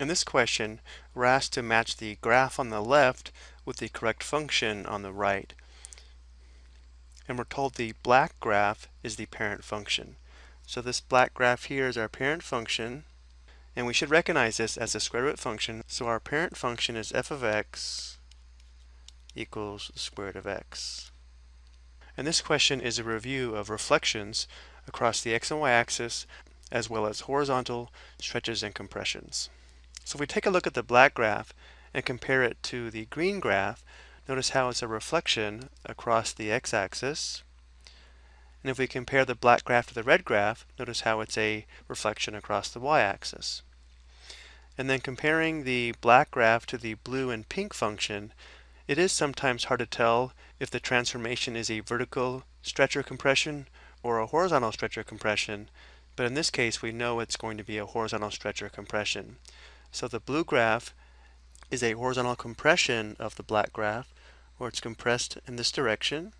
In this question, we're asked to match the graph on the left with the correct function on the right. And we're told the black graph is the parent function. So this black graph here is our parent function, and we should recognize this as a square root function. So our parent function is f of x equals the square root of x. And this question is a review of reflections across the x and y axis, as well as horizontal stretches and compressions. So if we take a look at the black graph and compare it to the green graph, notice how it's a reflection across the x-axis. And if we compare the black graph to the red graph, notice how it's a reflection across the y-axis. And then comparing the black graph to the blue and pink function, it is sometimes hard to tell if the transformation is a vertical stretch or compression or a horizontal stretch or compression, but in this case we know it's going to be a horizontal stretch or compression. So the blue graph is a horizontal compression of the black graph, where it's compressed in this direction.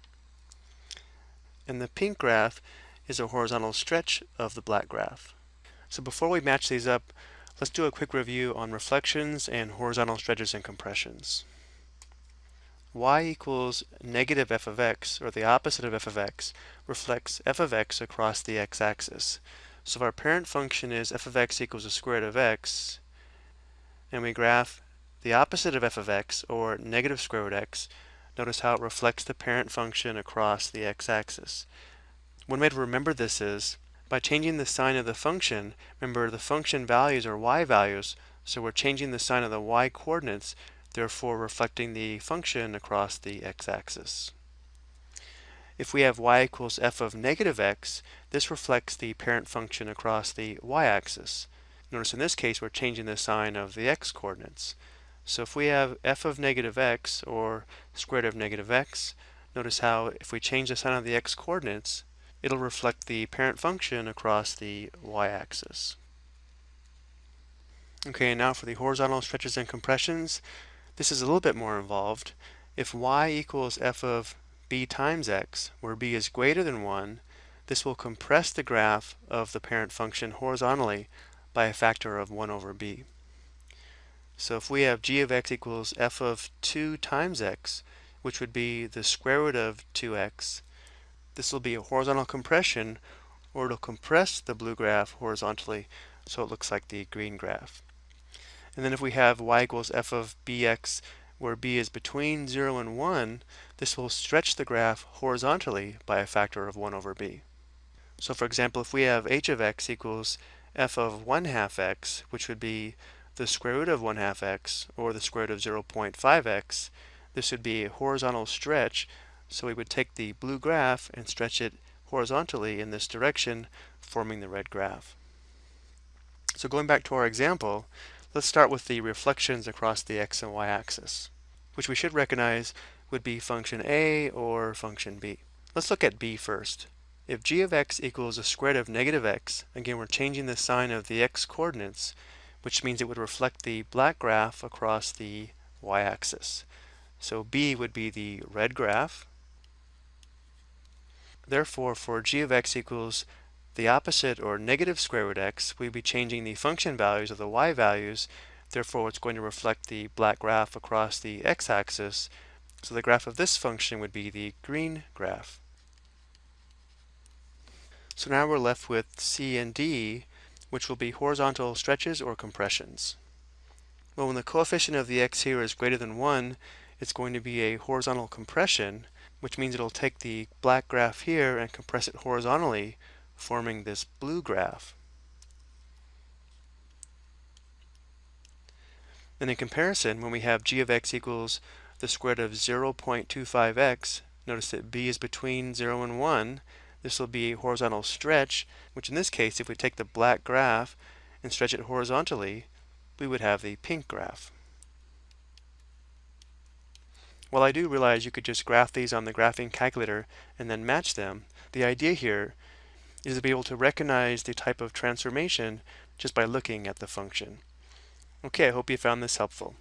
And the pink graph is a horizontal stretch of the black graph. So before we match these up, let's do a quick review on reflections and horizontal stretches and compressions. y equals negative f of x, or the opposite of f of x, reflects f of x across the x-axis. So if our parent function is f of x equals the square root of x, and we graph the opposite of f of x, or negative square root x, notice how it reflects the parent function across the x-axis. One way to remember this is, by changing the sign of the function, remember the function values are y values, so we're changing the sign of the y coordinates, therefore reflecting the function across the x-axis. If we have y equals f of negative x, this reflects the parent function across the y-axis. Notice in this case we're changing the sign of the x coordinates. So if we have f of negative x or square root of negative x, notice how if we change the sign of the x coordinates, it'll reflect the parent function across the y-axis. Okay, now for the horizontal stretches and compressions. This is a little bit more involved. If y equals f of b times x, where b is greater than 1, this will compress the graph of the parent function horizontally by a factor of 1 over b. So if we have g of x equals f of 2 times x, which would be the square root of 2x, this will be a horizontal compression, or it'll compress the blue graph horizontally, so it looks like the green graph. And then if we have y equals f of bx, where b is between 0 and 1, this will stretch the graph horizontally by a factor of 1 over b. So for example, if we have h of x equals f of 1 half x, which would be the square root of 1 half x, or the square root of 0.5x, this would be a horizontal stretch, so we would take the blue graph and stretch it horizontally in this direction, forming the red graph. So going back to our example, let's start with the reflections across the x and y axis, which we should recognize would be function a or function b. Let's look at b first. If g of x equals the square root of negative x, again we're changing the sign of the x coordinates, which means it would reflect the black graph across the y-axis. So b would be the red graph. Therefore, for g of x equals the opposite or negative square root x, we'd be changing the function values of the y values. Therefore, it's going to reflect the black graph across the x-axis. So the graph of this function would be the green graph. So now we're left with C and D, which will be horizontal stretches or compressions. Well, when the coefficient of the x here is greater than 1, it's going to be a horizontal compression, which means it'll take the black graph here and compress it horizontally, forming this blue graph. Then in comparison, when we have g of x equals the square root of 0.25x, notice that b is between 0 and 1, this will be a horizontal stretch, which in this case, if we take the black graph and stretch it horizontally, we would have the pink graph. While I do realize you could just graph these on the graphing calculator and then match them, the idea here is to be able to recognize the type of transformation just by looking at the function. Okay, I hope you found this helpful.